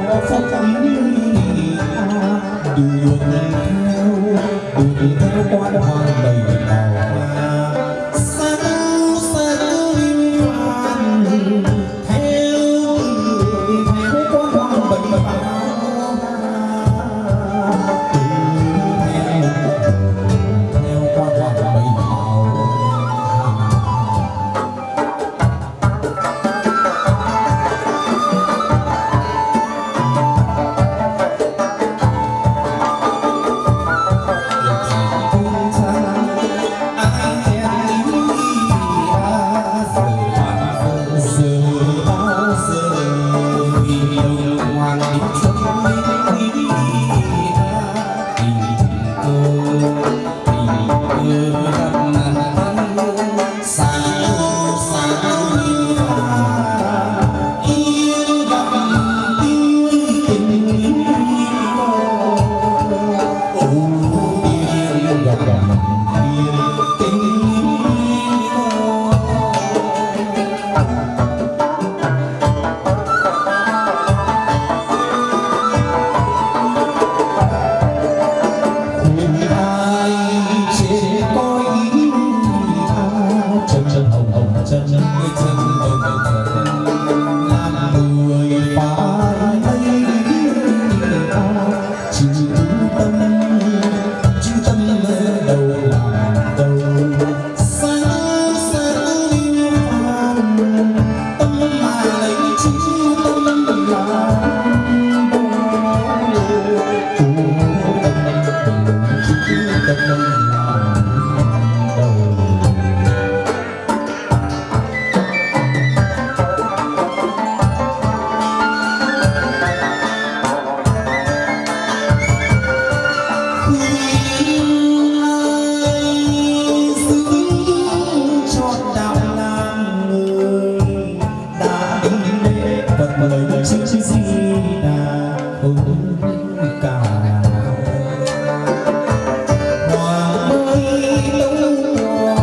phật âm đường theo đường theo quan hoàng bảy bật mời đời sinh chi si đà hồn cả hoa mới lung hoa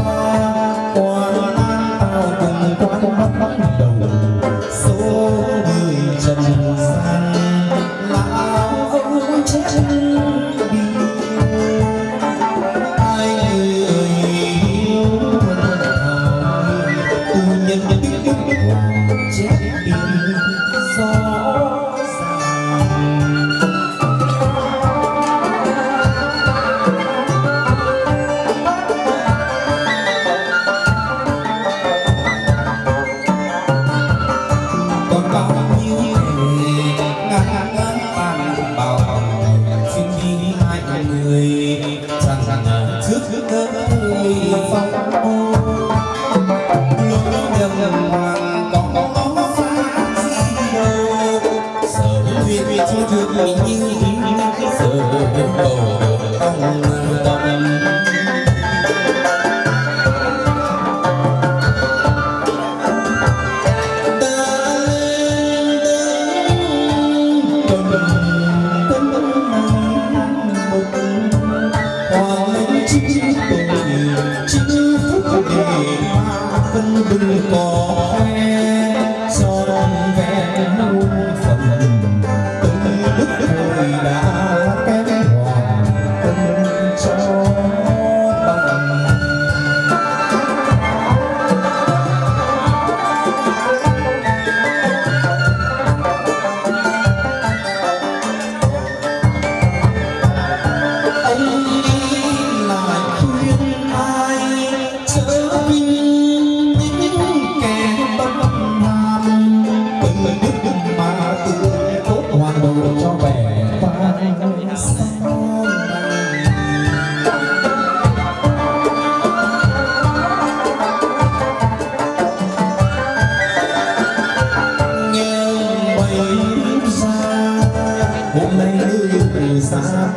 hoa lan tao cùng qua mắt bắt đầu. Số người trần gian, lão ông chết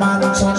man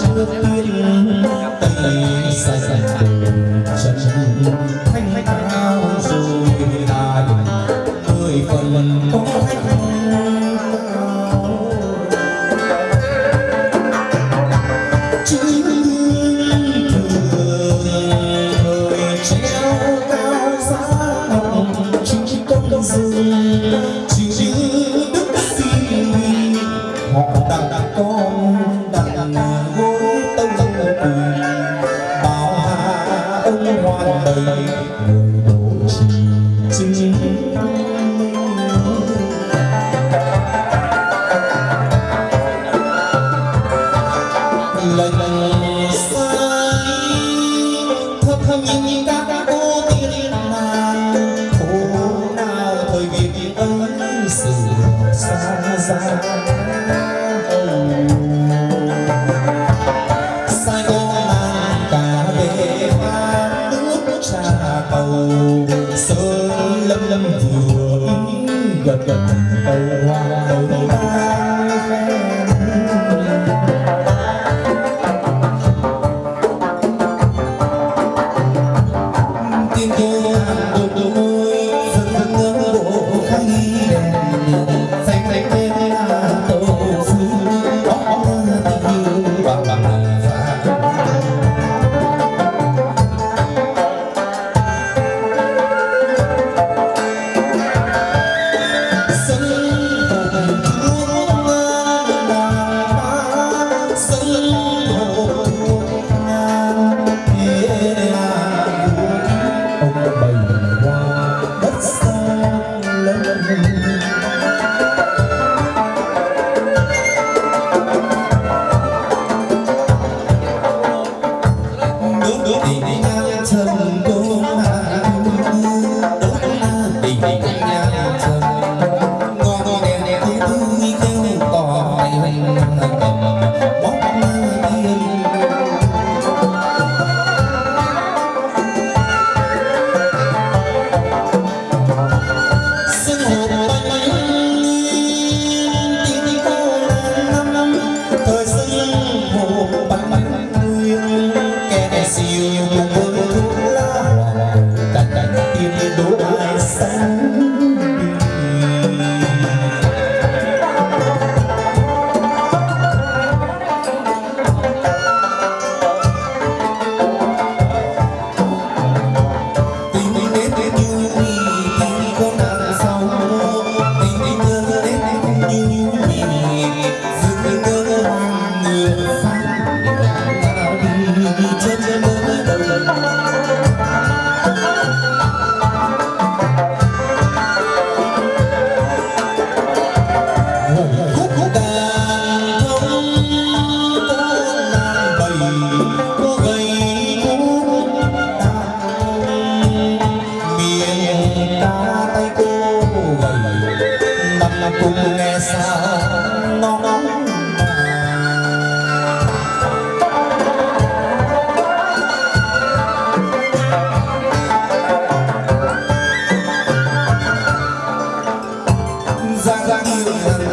thân các cô thiên đàn khổ nào thời việt ấy sự xa xa. Sai con mang cả về nước trà cầu. Sơn lâm lâm vừa gần. cùng nghe sao nóng Giang giang yêu